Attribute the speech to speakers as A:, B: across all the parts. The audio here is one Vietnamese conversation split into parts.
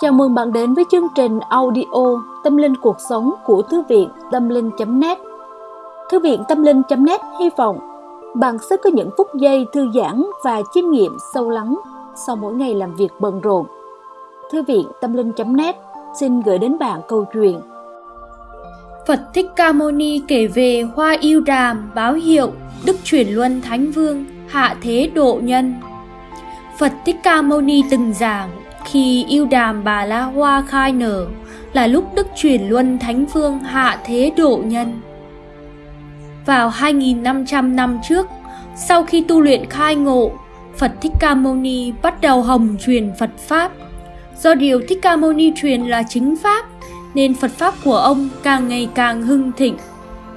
A: Chào mừng bạn đến với chương trình audio Tâm linh cuộc sống của Thư viện Tâm linh.net Thư viện Tâm linh.net hy vọng bạn sẽ có những phút giây thư giãn và chiêm nghiệm sâu lắng sau mỗi ngày làm việc bận rộn. Thư viện Tâm linh.net xin gửi đến bạn câu chuyện
B: Phật Thích Ca Mâu Ni kể về hoa yêu đàm báo hiệu Đức chuyển luân Thánh Vương hạ thế độ nhân. Phật Thích Ca Mâu Ni từng giảng khi yêu đàm bà la hoa khai nở là lúc Đức chuyển luân Thánh Vương hạ thế độ nhân. Vào 2.500 năm trước, sau khi tu luyện khai ngộ, Phật Thích Ca Mâu Ni bắt đầu hồng truyền Phật Pháp. Do điều Thích Ca Mâu Ni truyền là chính Pháp, nên Phật Pháp của ông càng ngày càng hưng thịnh.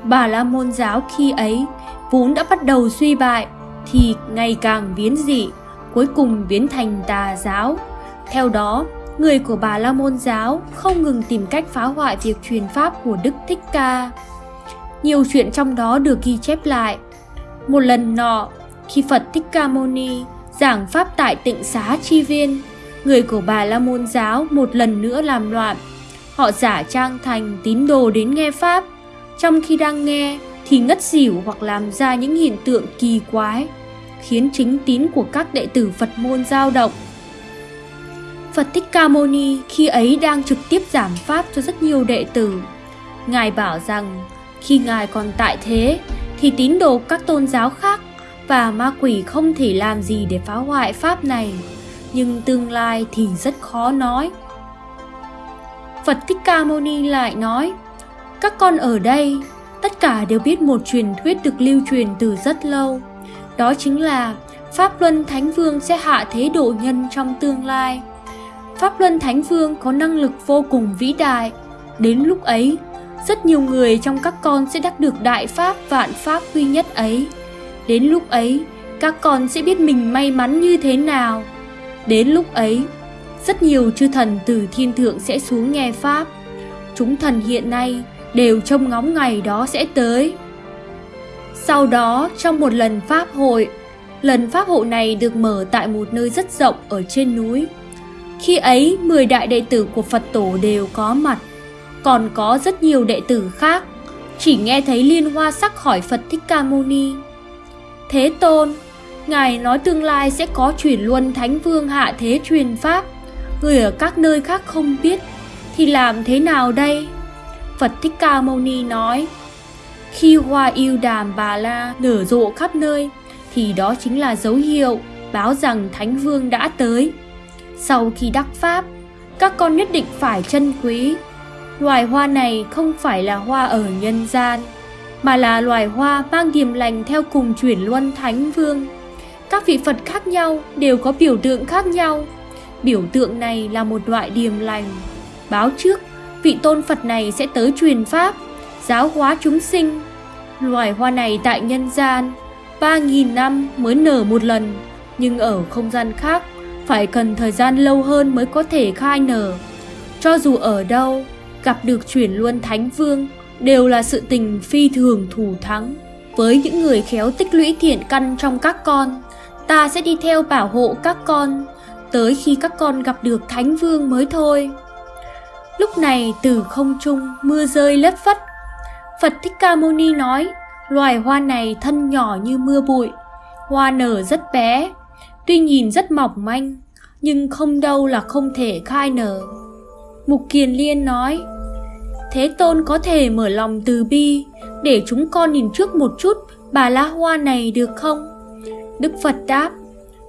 B: Bà La Môn giáo khi ấy vốn đã bắt đầu suy bại, thì ngày càng biến dị, cuối cùng biến thành tà giáo. Theo đó, người của Bà La Môn giáo không ngừng tìm cách phá hoại việc truyền pháp của Đức Thích Ca. Nhiều chuyện trong đó được ghi chép lại. Một lần nọ, khi Phật Thích Ca Mâu Ni giảng pháp tại tịnh xá chi viên, người của Bà La Môn giáo một lần nữa làm loạn. Họ giả trang thành tín đồ đến nghe pháp, trong khi đang nghe thì ngất xỉu hoặc làm ra những hiện tượng kỳ quái, khiến chính tín của các đệ tử Phật môn dao động. Phật Thích Ca Mâu Ni khi ấy đang trực tiếp giảng pháp cho rất nhiều đệ tử. Ngài bảo rằng khi Ngài còn tại thế thì tín đồ các tôn giáo khác và ma quỷ không thể làm gì để phá hoại pháp này, nhưng tương lai thì rất khó nói. Phật Thích Ca Mâu Ni lại nói, các con ở đây tất cả đều biết một truyền thuyết được lưu truyền từ rất lâu. Đó chính là Pháp Luân Thánh Vương sẽ hạ thế độ nhân trong tương lai. Pháp Luân Thánh Vương có năng lực vô cùng vĩ đại. Đến lúc ấy, rất nhiều người trong các con sẽ đắc được đại pháp vạn pháp duy nhất ấy. Đến lúc ấy, các con sẽ biết mình may mắn như thế nào. Đến lúc ấy, rất nhiều chư thần từ thiên thượng sẽ xuống nghe pháp. Chúng thần hiện nay đều trông ngóng ngày đó sẽ tới. Sau đó, trong một lần pháp hội, lần pháp hội này được mở tại một nơi rất rộng ở trên núi. Khi ấy, 10 đại đệ tử của Phật tổ đều có mặt, còn có rất nhiều đệ tử khác, chỉ nghe thấy liên hoa sắc hỏi Phật Thích Ca Mâu Ni. Thế Tôn, Ngài nói tương lai sẽ có chuyển luân Thánh Vương hạ thế truyền Pháp, người ở các nơi khác không biết, thì làm thế nào đây? Phật Thích Ca Mâu Ni nói, khi hoa yêu đàm bà la nở rộ khắp nơi, thì đó chính là dấu hiệu báo rằng Thánh Vương đã tới. Sau khi đắc pháp, các con nhất định phải trân quý. Loài hoa này không phải là hoa ở nhân gian, mà là loài hoa mang điềm lành theo cùng chuyển luân thánh vương. Các vị Phật khác nhau đều có biểu tượng khác nhau. Biểu tượng này là một loại điềm lành. Báo trước, vị tôn Phật này sẽ tới truyền pháp, giáo hóa chúng sinh. Loài hoa này tại nhân gian, 3.000 năm mới nở một lần, nhưng ở không gian khác phải cần thời gian lâu hơn mới có thể khai nở. Cho dù ở đâu, gặp được chuyển luân thánh vương đều là sự tình phi thường thù thắng. Với những người khéo tích lũy thiện căn trong các con, ta sẽ đi theo bảo hộ các con, tới khi các con gặp được thánh vương mới thôi. Lúc này từ không trung mưa rơi lất phất. Phật Thích Ca Mâu Ni nói, loài hoa này thân nhỏ như mưa bụi, hoa nở rất bé, Tuy nhìn rất mỏng manh, nhưng không đâu là không thể khai nở. Mục Kiền Liên nói, Thế Tôn có thể mở lòng từ bi, để chúng con nhìn trước một chút bà lá hoa này được không? Đức Phật đáp,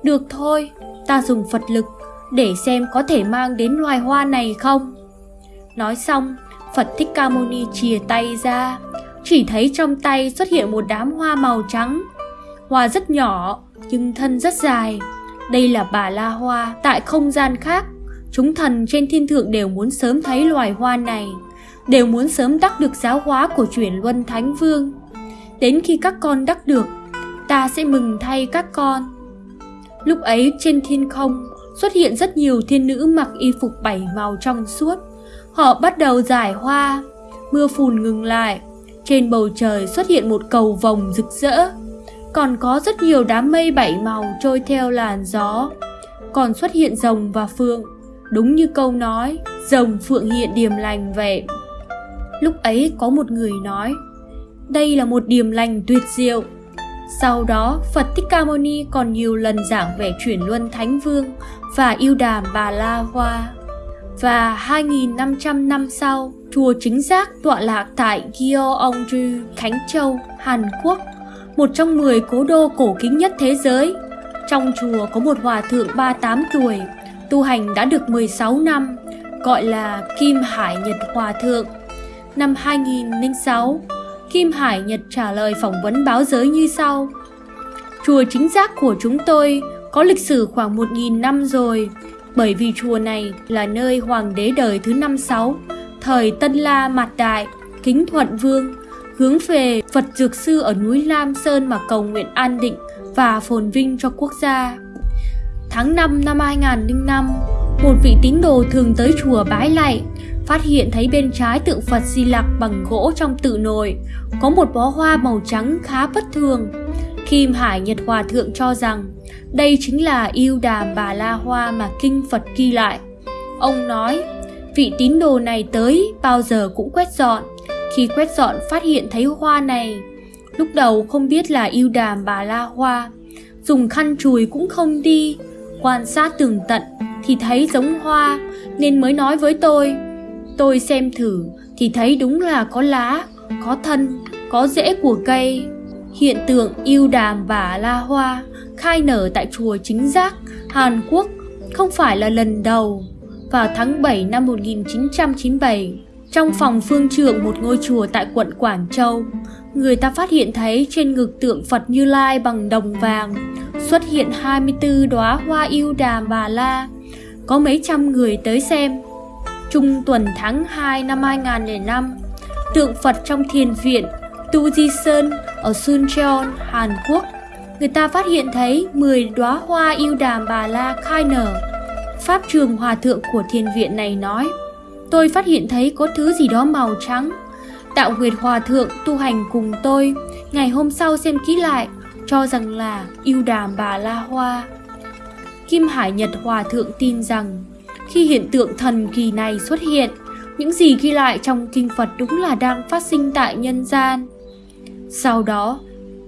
B: được thôi, ta dùng Phật lực để xem có thể mang đến loài hoa này không. Nói xong, Phật Thích Ca Mâu Ni chìa tay ra, chỉ thấy trong tay xuất hiện một đám hoa màu trắng. Hoa rất nhỏ, nhưng thân rất dài. Đây là bà la hoa tại không gian khác. Chúng thần trên thiên thượng đều muốn sớm thấy loài hoa này, đều muốn sớm đắc được giáo hóa của chuyển luân thánh vương. Đến khi các con đắc được, ta sẽ mừng thay các con. Lúc ấy trên thiên không xuất hiện rất nhiều thiên nữ mặc y phục bảy màu trong suốt. Họ bắt đầu giải hoa, mưa phùn ngừng lại, Trên bầu trời xuất hiện một cầu vồng rực rỡ, còn có rất nhiều đám mây bảy màu trôi theo làn gió. Còn xuất hiện rồng và phượng, đúng như câu nói, rồng phượng hiện điềm lành vậy. Lúc ấy có một người nói, đây là một điềm lành tuyệt diệu. Sau đó, Phật Thích Ca Mâu Ni còn nhiều lần giảng về chuyển luân Thánh Vương và yêu đàm Bà La Hoa. Và 2.500 năm sau, chùa chính giác tọa lạc tại Gyeongju, Khánh Châu, Hàn Quốc, một trong 10 cố đô cổ kính nhất thế giới. Trong chùa có một hòa thượng 38 tuổi, tu hành đã được 16 năm, gọi là Kim Hải Nhật Hòa Thượng. Năm 2006, Kim Hải Nhật trả lời phỏng vấn báo giới như sau. Chùa chính giác của chúng tôi có lịch sử khoảng 1.000 năm rồi, bởi vì chùa này là nơi hoàng đế đời thứ năm sáu, thời Tân La Mạt Đại, Kính Thuận Vương, hướng về Phật Dược Sư ở núi Lam Sơn mà cầu nguyện an định và phồn vinh cho quốc gia. Tháng 5 năm 2005, một vị tín đồ thường tới chùa bái lạy, phát hiện thấy bên trái tượng Phật Di Lặc bằng gỗ trong tự nồi có một bó hoa màu trắng khá bất thường. Kim Hải Nhật Hòa Thượng cho rằng đây chính là yêu đàm bà la hoa mà kinh Phật ghi lại. Ông nói, vị tín đồ này tới bao giờ cũng quét dọn. Khi quét dọn phát hiện thấy hoa này, lúc đầu không biết là yêu đàm bà la hoa, dùng khăn chùi cũng không đi, quan sát tường tận thì thấy giống hoa nên mới nói với tôi. Tôi xem thử thì thấy đúng là có lá, có thân, có rễ của cây. Hiện tượng yêu đàm và la hoa khai nở tại chùa Chính Giác, Hàn Quốc không phải là lần đầu. Vào tháng 7 năm 1997, trong phòng phương trưởng một ngôi chùa tại quận Quảng Châu, người ta phát hiện thấy trên ngực tượng Phật Như Lai bằng đồng vàng xuất hiện 24 đóa hoa yêu đàm bà la. Có mấy trăm người tới xem. Trung tuần tháng 2 năm 2005, tượng Phật trong thiền viện Tu Di Sơn ở Suncheon, Hàn Quốc người ta phát hiện thấy 10 đóa hoa yêu đàm bà la khai nở. Pháp trường hòa thượng của thiền viện này nói, tôi phát hiện thấy có thứ gì đó màu trắng. Đạo Nguyệt Hòa Thượng tu hành cùng tôi, ngày hôm sau xem kỹ lại, cho rằng là yêu đàm bà la hoa. Kim Hải Nhật Hòa Thượng tin rằng, khi hiện tượng thần kỳ này xuất hiện, những gì ghi lại trong kinh Phật đúng là đang phát sinh tại nhân gian. Sau đó,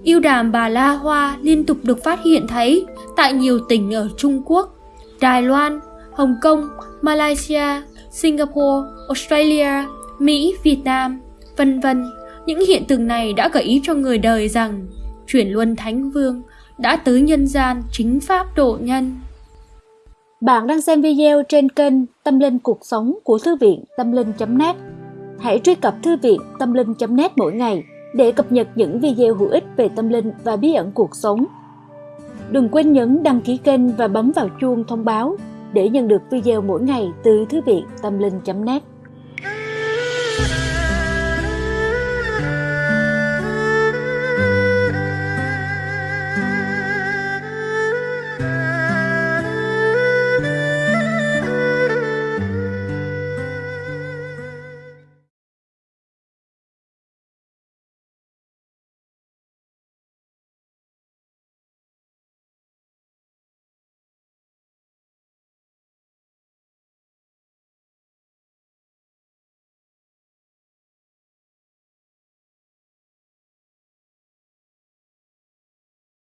B: Yêu đàm bà La Hoa liên tục được phát hiện thấy tại nhiều tỉnh ở Trung Quốc, Đài Loan, Hồng Kông, Malaysia, Singapore, Australia, Mỹ, Việt Nam, vân vân. Những hiện tượng này đã gợi ý cho người đời rằng chuyển luân Thánh Vương đã tới nhân gian chính pháp độ nhân.
A: Bạn đang xem video trên kênh Tâm Linh Cuộc Sống của Thư viện Tâm Linh.net. Hãy truy cập Thư viện Tâm Linh.net mỗi ngày để cập nhật những video hữu ích về tâm linh và bí ẩn cuộc sống. Đừng quên nhấn đăng ký kênh và bấm vào chuông thông báo để nhận được video mỗi ngày từ Thư viện Tâm Linh.net.